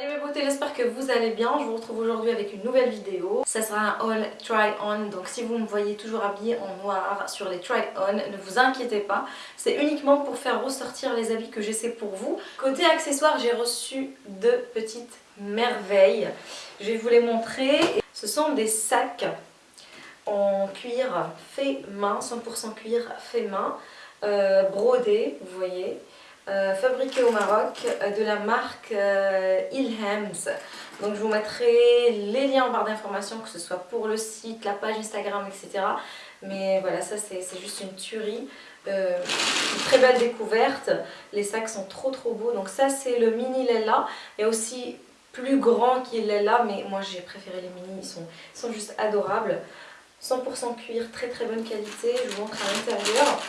Salut mes beautés, j'espère que vous allez bien. Je vous retrouve aujourd'hui avec une nouvelle vidéo. Ça sera un haul try-on, donc si vous me voyez toujours habillée en noir sur les try-on, ne vous inquiétez pas. C'est uniquement pour faire ressortir les habits que j'essaie pour vous. Côté accessoires, j'ai reçu deux petites merveilles. Je vais vous les montrer. Ce sont des sacs en cuir fait main, 100% cuir fait main, euh, brodé, vous voyez. Euh, fabriqué au Maroc euh, de la marque euh, Ilhams. Donc je vous mettrai les liens en barre d'informations, que ce soit pour le site, la page Instagram, etc. Mais voilà, ça c'est juste une tuerie. très belle découverte. Les sacs sont trop trop beaux. Donc ça c'est le mini Lella. Et aussi plus grand qu'il Lella, mais moi j'ai préféré les mini, ils sont, ils sont juste adorables. 100% cuir, très très bonne qualité. Je vous montre à l'intérieur.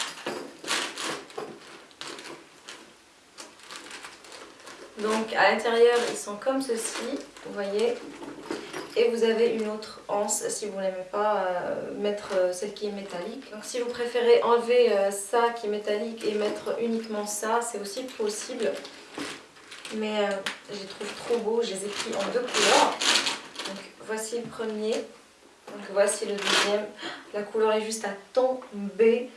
Donc à l'intérieur ils sont comme ceci, vous voyez. Et vous avez une autre anse si vous n'aimez pas euh, mettre euh, celle qui est métallique. Donc si vous préférez enlever euh, ça qui est métallique et mettre uniquement ça, c'est aussi possible. Mais je les trouve trop beaux, je les ai pris en deux couleurs. Donc voici le premier. Donc voici le deuxième. La couleur est juste à tomber.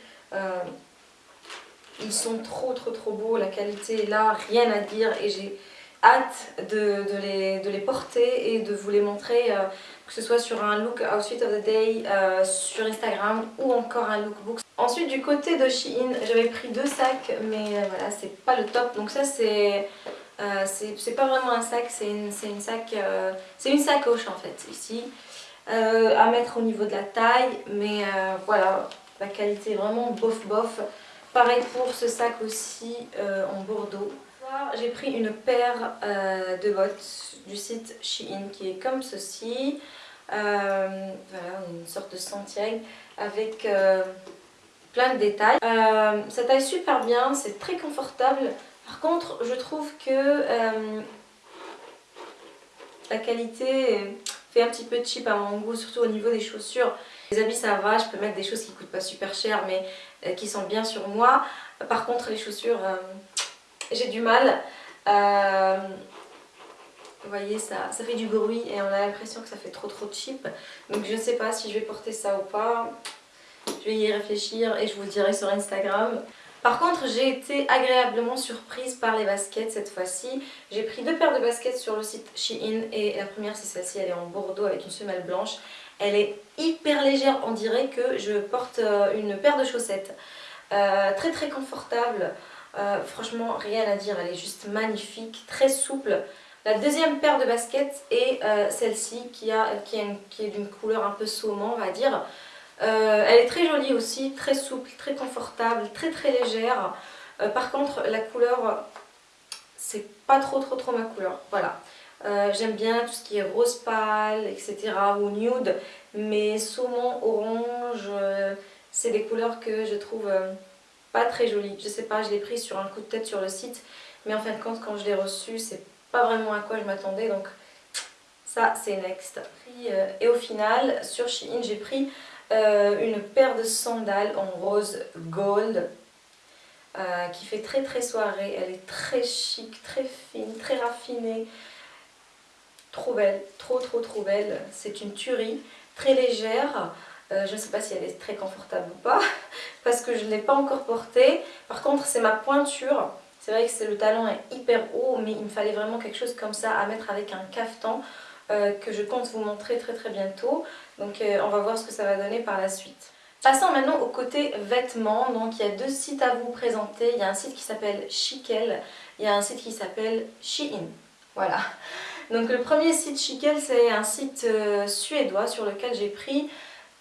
Ils sont trop trop trop beaux, la qualité est là, rien à dire. Et j'ai hâte de, les, de, les, porter et de vous les montrer, euh, que ce soit sur un look outfit of the day, euh, sur Instagram ou encore un lookbook. Ensuite du côté de Shein, j'avais pris deux sacs mais euh, voilà c'est pas le top. Donc ça c'est pas vraiment un sac, c'est une, une, sac, c'est une sacoche en fait ici à mettre au niveau de la taille. Mais voilà la qualité est vraiment bof bof Pareil pour ce sac aussi euh, en bordeaux. J'ai pris une paire euh, de bottes du site Shein qui est comme ceci. Euh, voilà, une sorte de sentier avec plein de détails. ça taille super bien, c'est très confortable. Par contre, je trouve que la qualité fait un petit peu cheap à mon goût, surtout au niveau des chaussures. Les habits ça va, je peux mettre des choses qui coûtent pas super cher mais euh, qui sont bien sur moi. Par contre les chaussures, euh, j'ai du mal. Euh, vous voyez ça, ça fait du bruit et on a l'impression que ça fait trop trop cheap. Donc je ne sais pas si je vais porter ça ou pas. Je vais y réfléchir et je vous dirai sur Instagram. Par contre, j'ai été agréablement surprise par les baskets cette fois-ci. J'ai pris deux paires de baskets sur le site Shein et la première c'est celle-ci, elle est en bordeaux avec une semelle blanche. Elle est hyper légère, on dirait que je porte euh, une paire de chaussettes. Euh, très très confortable, euh, franchement rien à dire, elle est juste magnifique, très souple. La deuxième paire de baskets est celle-ci qui, qui, qui, est d'une couleur un peu saumon on va dire. elle est très jolie aussi, très souple, très confortable, très très légère. par contre la couleur, c'est pas trop trop trop ma couleur, voilà. Euh, j'aime bien tout ce qui est rose pâle, etc. ou nude. Mais saumon, orange, euh, c'est des couleurs que je trouve euh, pas très jolies. Je sais pas, je l'ai pris sur un coup de tête sur le site. Mais en fin de compte, quand je l'ai reçu, c'est pas vraiment à quoi je m'attendais. Donc ça, c'est next. Et au final, sur Shein, j'ai pris une paire de sandales en rose gold. qui fait très très soirée, elle est très chic, très fine, très raffinée, Trop belle, trop trop trop belle. C'est une tuerie, très légère. Euh, je ne sais pas si elle est très confortable ou pas, parce que je ne l'ai pas encore portée. Par contre, c'est ma pointure. C'est vrai que le talon est hyper haut, mais il me fallait vraiment quelque chose comme ça à mettre avec un cafetan euh, que je compte vous montrer très très bientôt. Donc euh, on va voir ce que ça va donner par la suite. Passons maintenant au côté vêtements. Donc il y a deux sites à vous présenter. Il y a un site qui s'appelle Chikel, il y a un site qui s'appelle Shein. Voilà. Donc le premier site Chikel, c'est un site euh, suédois sur lequel j'ai pris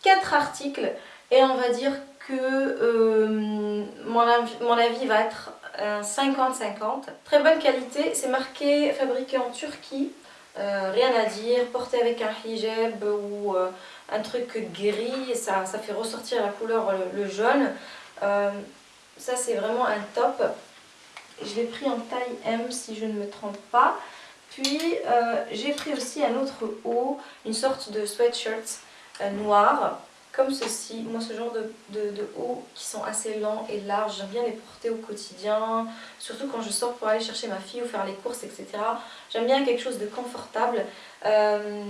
4 articles et on va dire que euh, mon, avis, va être 50-50. Très bonne qualité, c'est marqué fabriqué en Turquie, euh, rien à dire, porté avec un hijab ou un truc gris, ça, ça fait ressortir la couleur le, jaune. ça c'est vraiment un top. Je l'ai pris en taille M si je ne me trompe pas. Puis euh, j'ai pris aussi un autre haut, une sorte de sweatshirt euh, noir. comme ceci. Moi ce genre de, hauts qui sont assez lents et larges, j'aime bien les porter au quotidien, surtout quand je sors pour aller chercher ma fille ou faire les courses etc. J'aime bien quelque chose de confortable. Euh,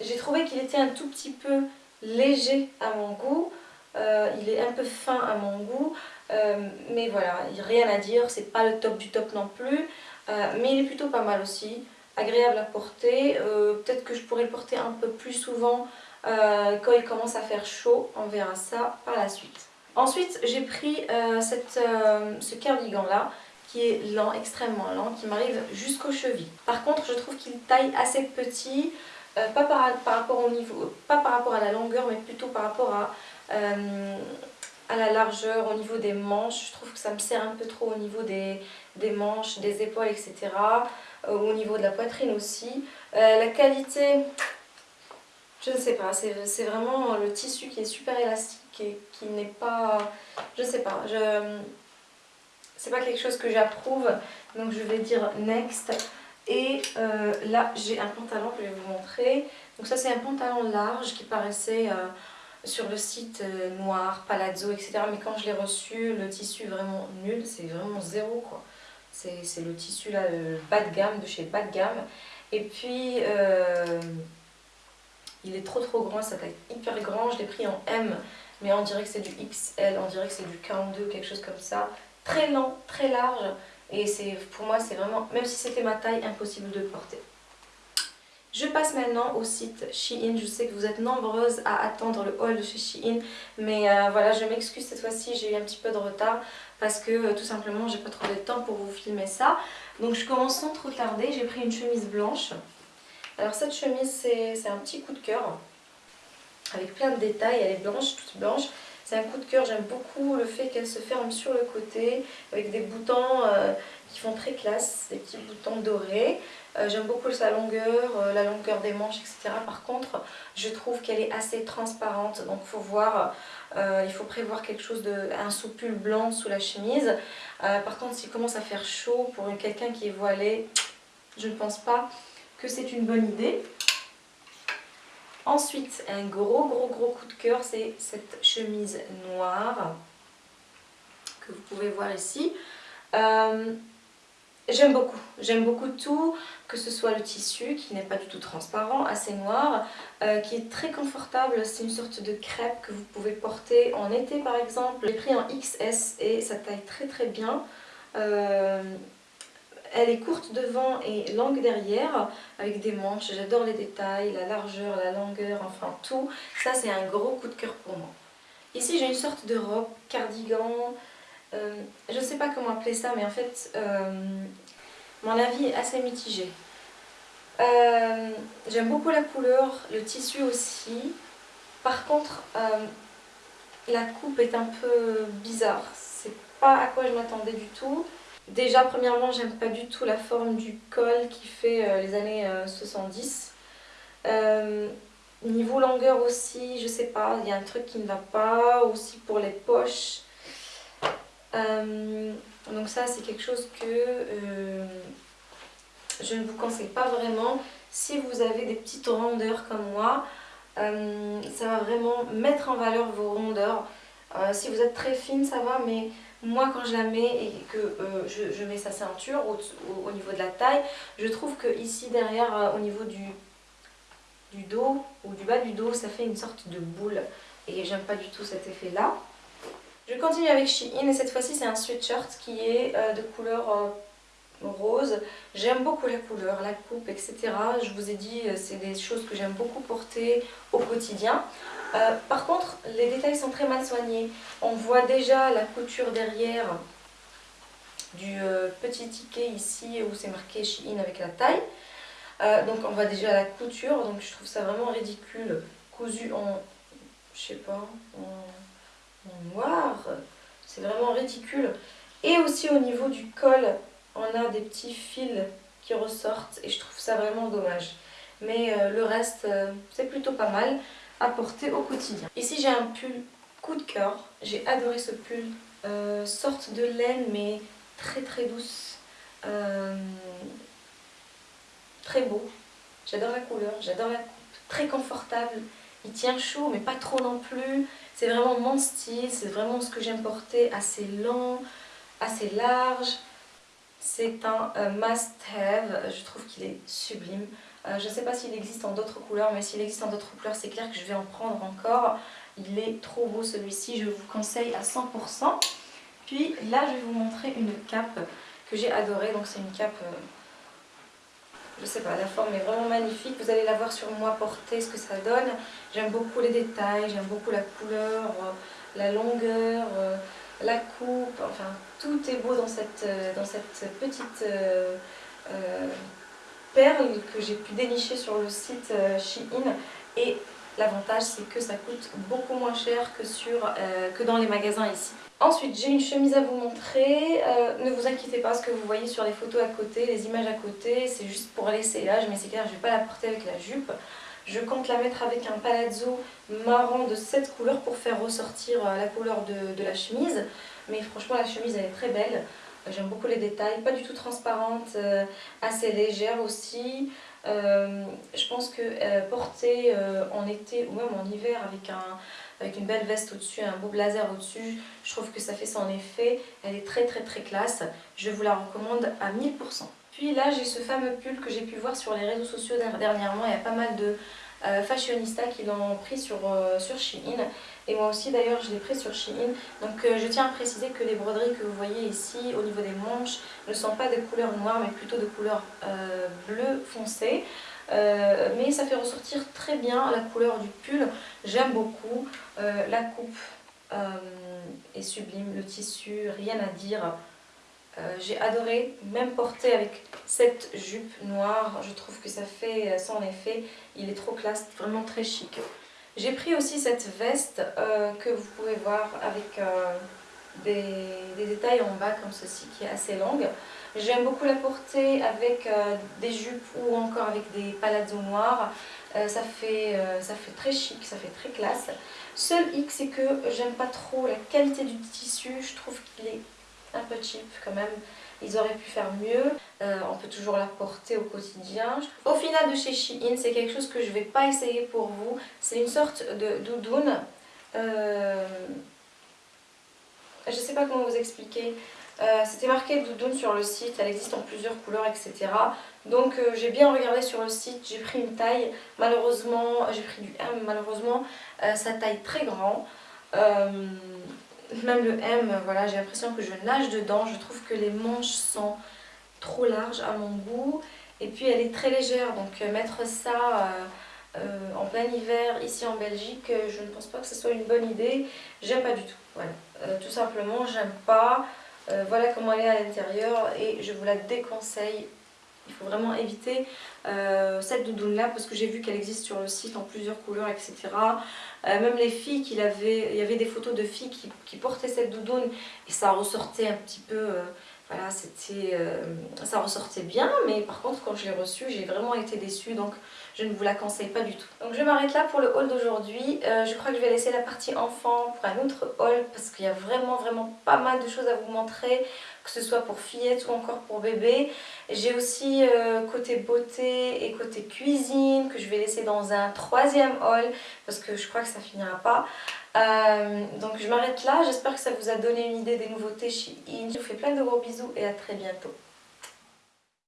j'ai trouvé qu'il était un tout petit peu léger à mon goût. Il est un peu fin à mon goût, mais voilà, rien à dire, c'est pas le top du top non plus, mais il est plutôt pas mal aussi, agréable à porter, peut-être que je pourrais le porter un peu plus souvent euh, quand il commence à faire chaud. On verra ça par la suite. Ensuite, j'ai pris euh, cette, euh, ce cardigan là qui est lent, extrêmement lent, qui m'arrive jusqu'aux chevilles. Par contre, je trouve qu'il taille assez petit, pas, par, rapport au niveau, pas par rapport à la longueur, mais plutôt par rapport à, à la largeur, au niveau des manches. Je trouve que ça me sert un peu trop au niveau des, des manches, des épaules, etc. au niveau de la poitrine aussi. la qualité, je ne sais pas, c'est vraiment le tissu qui est super élastique et qui n'est pas... Je ne sais pas, je... c'est pas quelque chose que j'approuve, donc je vais dire next. Et euh, là, j'ai un pantalon que je vais vous montrer. Donc ça, c'est un pantalon large qui paraissait euh, sur le site euh, noir, palazzo, etc. Mais quand je l'ai reçu, le tissu vraiment nul, c'est vraiment zéro, quoi. C'est le tissu là, bas de gamme, de chez bas de gamme. Et puis... Il est trop trop grand, ça taille hyper grand. Je l'ai pris en M, mais on dirait que c'est du XL, on dirait que c'est du 42, quelque chose comme ça. Très lent, très large. Et pour moi, c'est vraiment, même si c'était ma taille, impossible de le porter. Je passe maintenant au site Shein. Je sais que vous êtes nombreuses à attendre le haul de chez Shein. Mais euh, voilà, je m'excuse cette fois-ci, j'ai eu un petit peu de retard. Parce que euh, tout simplement, j'ai pas trouvé le temps pour vous filmer ça. Donc je commence sans trop tarder. J'ai pris une chemise blanche. Alors cette chemise, c'est un petit coup de cœur avec plein de détails. Elle est blanche, toute blanche. C'est un coup de cœur, j'aime beaucoup le fait qu'elle se ferme sur le côté avec des boutons euh, qui font très classe, des petits boutons dorés. Euh, j'aime beaucoup sa longueur, euh, la longueur des manches, etc. Par contre, je trouve qu'elle est assez transparente, donc il faut voir, il faut prévoir quelque chose de, un soupule blanc sous la chemise. par contre, s'il commence à faire chaud pour quelqu'un qui est voilé, je ne pense pas que c'est une bonne idée. Ensuite, un gros gros gros coup de cœur, c'est cette chemise noire que vous pouvez voir ici. Euh, j'aime beaucoup, j'aime beaucoup tout, que ce soit le tissu qui n'est pas du tout transparent, assez noir, euh, qui est très confortable, c'est une sorte de crêpe que vous pouvez porter en été par exemple. J'ai pris en XS et ça taille très très bien. Euh, elle est courte devant et longue derrière, avec des manches. J'adore les détails, la largeur, la longueur, enfin tout. Ça, c'est un gros coup de cœur pour moi. Ici, j'ai une sorte de robe, cardigan. Euh, je ne sais pas comment appeler ça, mais en fait, euh, mon avis est assez mitigé. Euh, j'aime beaucoup la couleur, le tissu aussi. Par contre, la coupe est un peu bizarre. C'est pas à quoi je m'attendais du tout. Déjà, premièrement, j'aime pas du tout la forme du col qui fait euh, les années 70. Euh, euh, niveau longueur aussi, je sais pas, il y a un truc qui ne va pas. Aussi pour les poches. donc ça, c'est quelque chose que je ne vous conseille pas vraiment. Si vous avez des petites rondeurs comme moi, ça va vraiment mettre en valeur vos rondeurs. si vous êtes très fine, ça va, mais moi quand je la mets et que euh, je, mets sa ceinture au, niveau de la taille, je trouve que ici derrière euh, au niveau du, dos ou du bas du dos ça fait une sorte de boule et j'aime pas du tout cet effet là. Je continue avec Shein et cette fois-ci c'est un sweatshirt qui est euh, de couleur rose. J'aime beaucoup la couleur, la coupe, etc. Je vous ai dit, c'est des choses que j'aime beaucoup porter au quotidien. Euh, par contre, les détails sont très mal soignés. On voit déjà la couture derrière du euh, petit ticket ici où c'est marqué Shein avec la taille. Euh, donc on voit déjà la couture, donc je trouve ça vraiment ridicule. Cousu en, je sais pas, en, noir. C'est vraiment ridicule. Et aussi au niveau du col, on a des petits fils qui ressortent et je trouve ça vraiment dommage. Mais le reste, c'est plutôt pas mal à porter au quotidien. Ici j'ai un pull coup de cœur, j'ai adoré ce pull, euh, sorte de laine mais très très douce, euh, très beau, j'adore la couleur, j'adore la coupe, très confortable il tient chaud mais pas trop non plus. C'est vraiment mon style, c'est vraiment ce que j'aime porter, assez long, assez large. C'est un euh, must-have, je trouve qu'il est sublime. Euh, je ne sais pas s'il existe en d'autres couleurs, mais s'il existe en d'autres couleurs, c'est clair que je vais en prendre encore. Il est trop beau celui-ci, je vous conseille à 100%. Puis là, je vais vous montrer une cape que j'ai adorée. Donc c'est une cape, euh, je sais pas, la forme est vraiment magnifique. Vous allez la voir sur moi porter, ce que ça donne. J'aime beaucoup les détails, j'aime beaucoup la couleur, euh, la longueur, la coupe. Enfin, tout est beau dans cette, cette petite perle que j'ai pu dénicher sur le site euh, Shein et l'avantage c'est que ça coûte beaucoup moins cher que, sur, euh, que dans les magasins ici. Ensuite j'ai une chemise à vous montrer, euh, ne vous inquiétez pas ce que vous voyez sur les photos à côté, les images à côté, c'est juste pour l'essayage mais c'est clair je ne vais pas la porter avec la jupe. Je compte la mettre avec un palazzo marron de cette couleur pour faire ressortir la couleur de, la chemise. Mais franchement la chemise elle est très belle. J'aime beaucoup les détails, pas du tout transparente, euh, assez légère aussi. Euh, je pense que euh, porter en été ou même en hiver avec, avec une belle veste au-dessus, un beau blazer au-dessus, je trouve que ça fait son effet. Elle est très très très classe. Je vous la recommande à 1000%. Puis là, j'ai ce fameux pull que j'ai pu voir sur les réseaux sociaux dernièrement. Il y a pas mal de euh, fashionista qui l'ont pris sur, euh, sur Shein. Et moi aussi d'ailleurs je l'ai pris sur Shein. Donc euh, je tiens à préciser que les broderies que vous voyez ici au niveau des manches ne sont pas de couleur noire mais plutôt de couleur bleu foncé mais ça fait ressortir très bien la couleur du pull. J'aime beaucoup. La coupe est sublime. Le tissu rien à dire euh, j'ai adoré, même porter avec cette jupe noire, je trouve que ça fait euh, son effet, il est trop classe, vraiment très chic. J'ai pris aussi cette veste euh, que vous pouvez voir avec des, détails en bas comme ceci qui est assez longue. J'aime beaucoup la porter avec des jupes ou encore avec des palazzos noirs. ça, fait, ça fait très chic, ça fait très classe. Seul hic c'est que j'aime pas trop la qualité du tissu, je trouve qu'il est un peu cheap quand même. Ils auraient pu faire mieux. Euh, on peut toujours la porter au quotidien. Au final de chez Shein, c'est quelque chose que je ne vais pas essayer pour vous. C'est une sorte de doudoune. Euh, je ne sais pas comment vous expliquer. Euh, c'était marqué doudoune sur le site, elle existe en plusieurs couleurs, etc. Donc j'ai bien regardé sur le site, j'ai pris une taille, malheureusement, j'ai pris du M, malheureusement, sa taille très grand même le M, voilà, j'ai l'impression que je nage dedans. Je trouve que les manches sont trop larges à mon goût. Et puis elle est très légère, donc euh, mettre ça euh, euh, en plein hiver ici en Belgique, je ne pense pas que ce soit une bonne idée. J'aime pas du tout, voilà. tout simplement, j'aime pas. voilà comment elle est à l'intérieur et je vous la déconseille il faut vraiment éviter euh, cette doudoune là parce que j'ai vu qu'elle existe sur le site en plusieurs couleurs etc. Euh, même les filles, qu'il avait, il y avait des photos de filles qui, portaient cette doudoune et ça ressortait un petit peu, euh, voilà, c'était, ça ressortait bien mais par contre quand je l'ai reçue j'ai vraiment été déçue donc je ne vous la conseille pas du tout. Donc je m'arrête là pour le haul d'aujourd'hui. je crois que je vais laisser la partie enfant pour un autre haul parce qu'il y a vraiment vraiment pas mal de choses à vous montrer que ce soit pour fillette ou encore pour bébé. J'ai aussi euh, côté beauté et côté cuisine que je vais laisser dans un troisième haul parce que je crois que ça finira pas. Euh, donc je m'arrête là, j'espère que ça vous a donné une idée des nouveautés chez In. Je vous fais plein de gros bisous et à très bientôt.